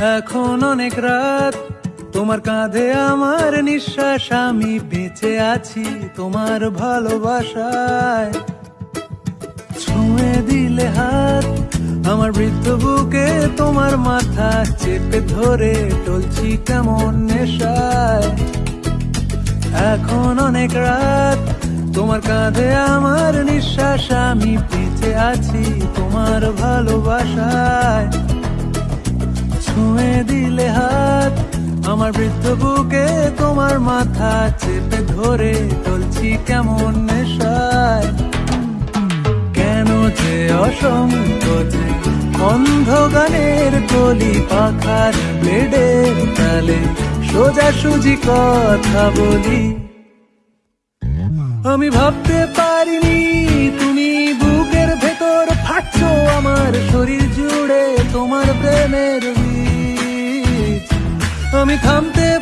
এখন অনেক রাত। তোমার কাঁধে আমার নিঃশ্বাস, আমি বেঁচে আছি তোমার ভালোবাসায়। ছুঁয়ে দিলে হাত, আমার বৃদ্ধ বুকে তোমার মাথা চেপে ধরে টলছি কেমন নেশায়। এখন অনেক রাত, তোমার কাঁধে আমার নিঃশ্বাস, আমি বেঁচে আছি তোমার ভালোবাসায়। ছুঁয়ে দিলে হাত। আমার বৃদ্ধ বুকে তোমার মাথা চেপে ধরে টলছি কেমন নেশায়। কেন যে অসংকোচে অন্ধ গানের কলি পাখার ব্লেডের তালে সোজা সুজি কথা বলি। আমি ভাবতে পারিনি তুমি বুকের ভেতর ফাটছো, আমার শরীর জুড়ে তোমার প্রেমের বীজ আমি থামতে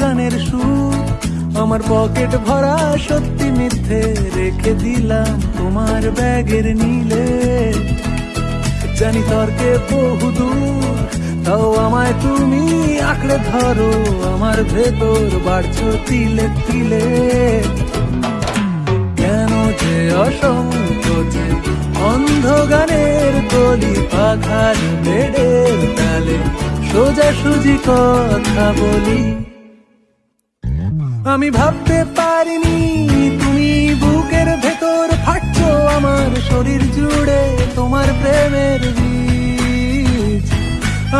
গানের সুর। আমার পকেট ভরা সত্যি মিথ্যে রেখে দিলাম তোমার ব্যাগের নীলে। জানি তর্কে বহু দূর, তাও আমায় তুমি আঁকড়ে ধরো, আমার ভেতর বাড়ছো তিলে তিলে। কেন যে অসংকোচে অন্ধ গানের কলি পাখার বেডের তালে সোজা সুজি কথা বলি। আমি ভাবতে পারিনি, তুমি বুকের ভেতর ফাটছো আমার শরীর জুড়ে তোমার প্রেমের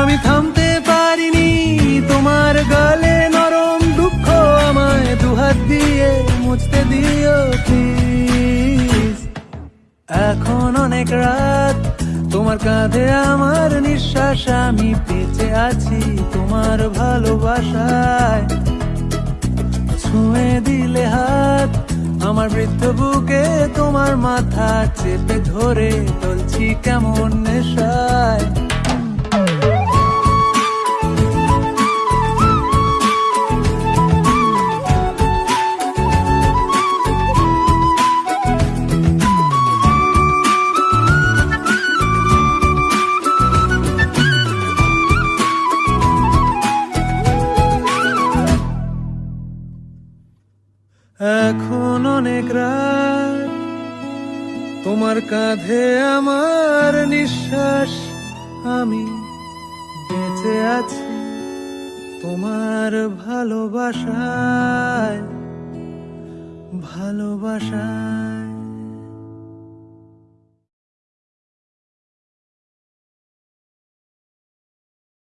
আমি থামতে পারিনি, তোমার গালে নরম দুঃখ আমায় দুহাত দিয়ে মুছতে দিও এখন অনেক রাত, তোমার কাঁধে আমার নিঃশ্বাস, আমি বেঁচে আছি তোমার ভালোবাসায়। ছুঁয়ে দিলে হাত আমার বৃদ্ধ বুকে তোমার মাথা চেপে ধরে চলছি কেমন নেশায়। অনেক রাত। তোমার কাঁধে আমার নিঃশ্বাস আমি বেঁচে আছি তোমার ভালোবাসায় ভালোবাসায়।